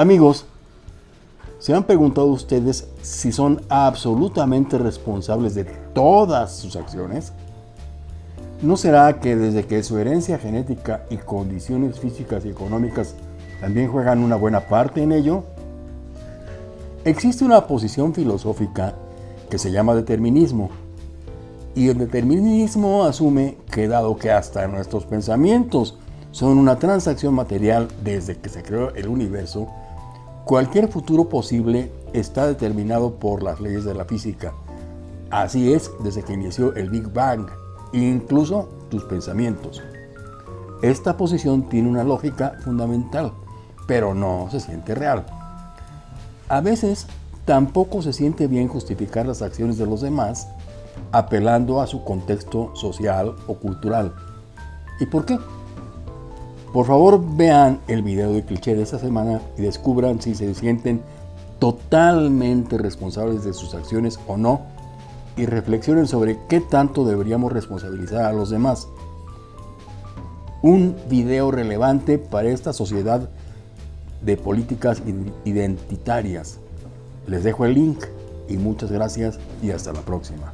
Amigos, ¿se han preguntado ustedes si son absolutamente responsables de todas sus acciones? ¿No será que desde que su herencia genética y condiciones físicas y económicas también juegan una buena parte en ello? Existe una posición filosófica que se llama determinismo, y el determinismo asume que dado que hasta nuestros pensamientos son una transacción material desde que se creó el universo, cualquier futuro posible está determinado por las leyes de la física. Así es desde que inició el Big Bang, incluso tus pensamientos. Esta posición tiene una lógica fundamental, pero no se siente real. A veces tampoco se siente bien justificar las acciones de los demás apelando a su contexto social o cultural. ¿Y por qué? Por favor vean el video de cliché de esta semana y descubran si se sienten totalmente responsables de sus acciones o no y reflexionen sobre qué tanto deberíamos responsabilizar a los demás. Un video relevante para esta sociedad de políticas identitarias. Les dejo el link y muchas gracias y hasta la próxima.